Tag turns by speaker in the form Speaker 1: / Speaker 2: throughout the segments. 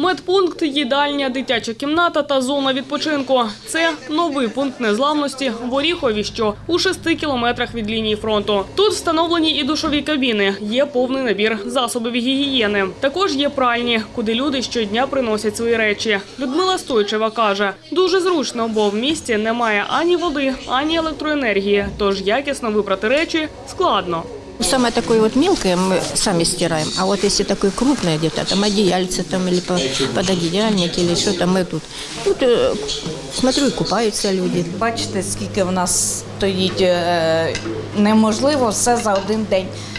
Speaker 1: Медпункт, їдальня, дитяча кімната та зона відпочинку. Це новий пункт незламності в Оріхові, що у шести кілометрах від лінії фронту. Тут встановлені і душові кабіни. Є повний набір засобів гігієни. Також є пральні, куди люди щодня приносять свої речі. Людмила Стойчева каже, дуже зручно, бо в місті немає ані води, ані електроенергії. Тож якісно випрати речі складно.
Speaker 2: Самое такое вот мелкое мы сами стираем, а вот если такое крупное где-то, там одеяльце там или по- пододеяльник или что-то мы тут. Тут э, смотрю, и купаются люди.
Speaker 3: Бачите, скільки в нас стоїть е, неможливо все за один день е,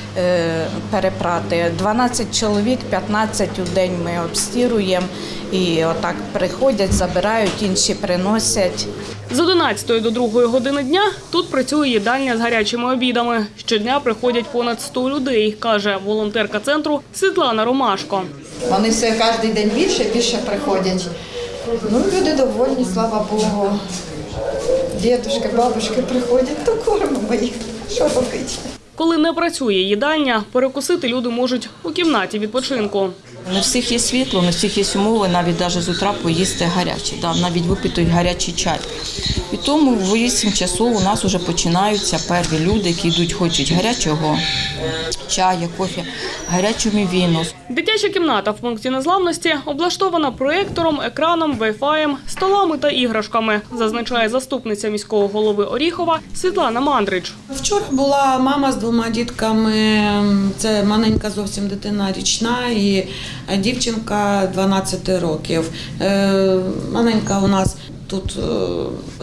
Speaker 3: перепрати. 12 чоловік, 15 у день ми обстіруємо і отак приходять, забирають, інші приносять.
Speaker 1: З 11 до 2 години дня тут працює їдальня з гарячими обідами. Щодня приходять понад 100 людей, каже волонтерка центру Світлана Ромашко.
Speaker 4: Вони все кожен день більше більше приходять. Ну, люди довольні, слава Богу. Дідушки, бабушки приходять, то кормимо їх. Що робити?
Speaker 1: Коли не працює їдальня, перекусити люди можуть у кімнаті відпочинку.
Speaker 5: Не всіх є світло, не всіх є умови, навіть навіть з утра поїсти гаряче, да, навіть випити гарячий чай. І тому в 8 часов у нас вже починаються перві люди, які йдуть, хочуть гарячого чаю, кофе, гарячу мівіну.
Speaker 1: Дитяча кімната в пункті незламності облаштована проєктором, екраном, вайфаєм, столами та іграшками, зазначає заступниця міського голови Оріхова Світлана Мандрич.
Speaker 6: Вчора була мама з двома дітками. Це маленька зовсім дитина річна і дівчинка 12 років. Е, Маленька у нас тут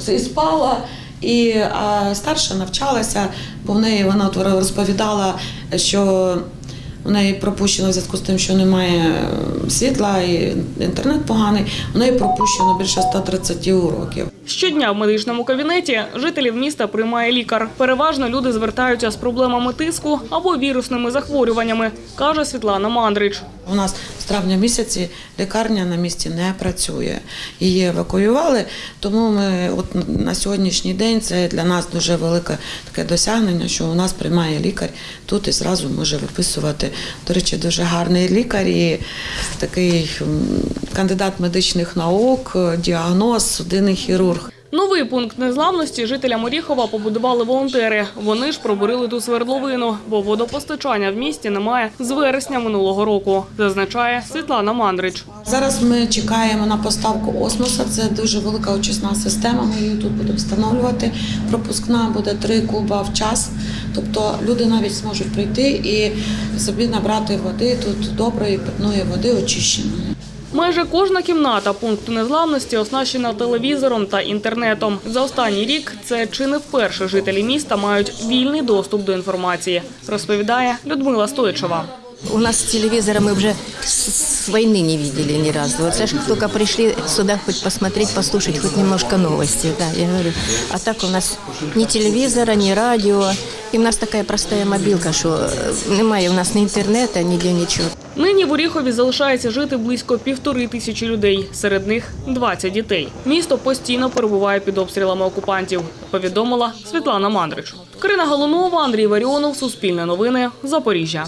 Speaker 6: е, і спала. І старша навчалася, бо в неї вона розповідала, що у неї пропущено в зв'язку з тим, що немає е, світла і інтернет поганий. У неї пропущено більше 130 уроків.
Speaker 1: Щодня в медичному кабінеті жителів міста приймає лікар. Переважно люди звертаються з проблемами тиску або вірусними захворюваннями, каже Світлана Мандрич.
Speaker 6: У нас з травня місяці лікарня на місці не працює. Її евакуювали, тому ми от на сьогоднішній день це для нас дуже велике таке досягнення, що у нас приймає лікар тут і зразу може виписувати. До речі, дуже гарний лікар і такий кандидат медичних наук, діагноз, судинний хірург.
Speaker 1: Новий пункт незламності жителям Оріхова побудували волонтери. Вони ж пробурили ту свердловину, бо водопостачання в місті немає з вересня минулого року, зазначає Світлана Мандрич.
Speaker 6: Зараз ми чекаємо на поставку осмоса. Це дуже велика очисна система. Ми її тут будемо встановлювати. Пропускна буде три куба в час. Тобто люди навіть зможуть прийти і собі набрати води тут доброї питної води очищеної.
Speaker 1: Майже кожна кімната пункту незламності оснащена телевізором та інтернетом. За останній рік це чи не вперше жителі міста мають вільний доступ до інформації, розповідає Людмила Стойчева.
Speaker 2: У нас телевизора мы уже с, войны не видели ни разу. Вот знаешь, только пришли сюда хоть посмотреть, послушать хоть немножко новости, да, я говорю. А так у нас ни телевизора, ни радио. И у нас такая простая мобилка, що е, немає у нас ні інтернету, ніде нічого.
Speaker 1: Нині в Оріхові залишається жити близько півтори тисячі людей, серед них 20 дітей. Місто постійно перебуває під обстрілами окупантів, повідомила Світлана Мандрич. Карина Галунова, Андрій Варіонов, Суспільне новини, Запоріжжя.